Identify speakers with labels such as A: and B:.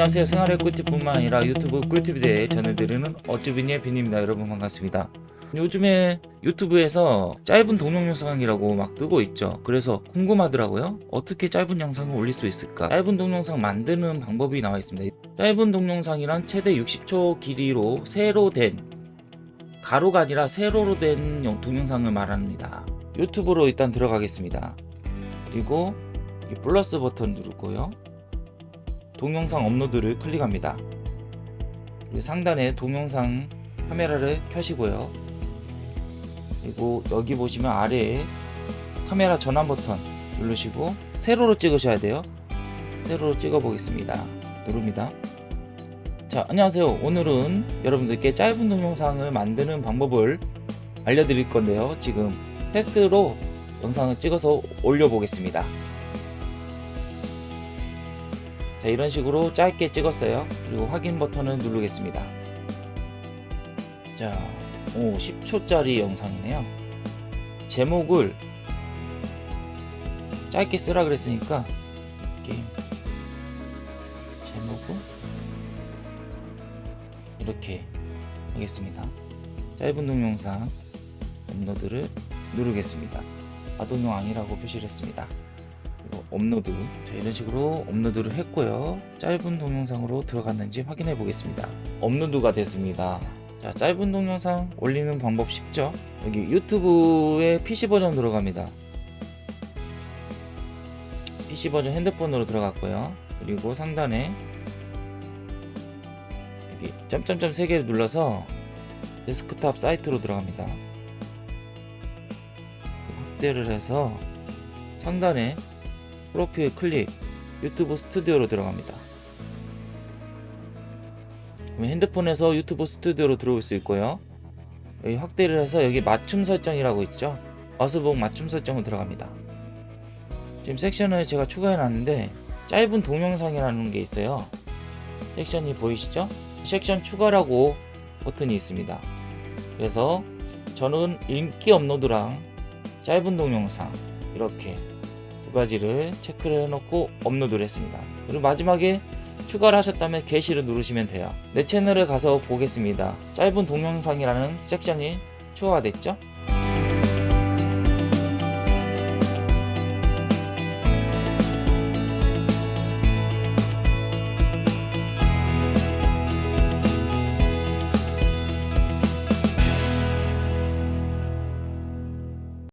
A: 안녕하세요. 생활의 꿀팁뿐만 아니라 유튜브 꿀팁에 대해 전해드리는 어쭈비니의 빈입니다. 여러분 반갑습니다. 요즘에 유튜브에서 짧은 동영 영상이라고 막 뜨고 있죠. 그래서 궁금하더라고요. 어떻게 짧은 영상을 올릴 수 있을까? 짧은 동영상 만드는 방법이 나와 있습니다. 짧은 동영상이란 최대 60초 길이로 세로 된 가로가 아니라 세로로 된 영- 동영상을 말합니다. 유튜브로 일단 들어가겠습니다. 그리고 플러스 버튼 누르고요 동영상 업로드를 클릭합니다. 상단에 동영상 카메라를 켜시고요. 그리고 여기 보시면 아래에 카메라 전환 버튼 누르시고 세로로 찍으셔야 돼요. 세로로 찍어 보겠습니다. 누릅니다. 자, 안녕하세요. 오늘은 여러분들께 짧은 동영상을 만드는 방법을 알려드릴 건데요. 지금 테스트로 영상을 찍어서 올려보겠습니다. 자 이런 식으로 짧게 찍었어요. 그리고 확인 버튼을 누르겠습니다. 자, 오 10초짜리 영상이네요. 제목을 짧게 쓰라 그랬으니까 이렇게 제목을 이렇게 하겠습니다. 짧은 동영상 업로드를 누르겠습니다. 아동용 아니라고 표시를 했습니다 업로드. 자, 이런 식으로 업로드를 했고요. 짧은 동영상으로 들어갔는지 확인해 보겠습니다. 업로드가 됐습니다. 자 짧은 동영상 올리는 방법 쉽죠? 여기 유튜브에 PC 버전 들어갑니다. PC 버전 핸드폰으로 들어갔고요. 그리고 상단에 여기 점점점 3개를 눌러서 데스크탑 사이트로 들어갑니다. 확대를 해서 상단에 프로필 클릭 유튜브 스튜디오로 들어갑니다. 핸드폰에서 유튜브 스튜디오로 들어올 수 있고요. 여기 확대를 해서 여기 맞춤 설정이라고 있죠? 어스북 맞춤 설정으로 들어갑니다. 지금 섹션을 제가 추가해 놨는데 짧은 동영상이라는 게 있어요. 섹션이 보이시죠? 섹션 추가라고 버튼이 있습니다. 그래서 저는 인기 업로드랑 짧은 동영상 이렇게 두 가지를 체크를 해놓고 업로드를 했습니다. 그리고 마지막에 추가를 하셨다면 게시를 누르시면 돼요. 내 채널에 가서 보겠습니다. 짧은 동영상이라는 섹션이 추가가 됐죠?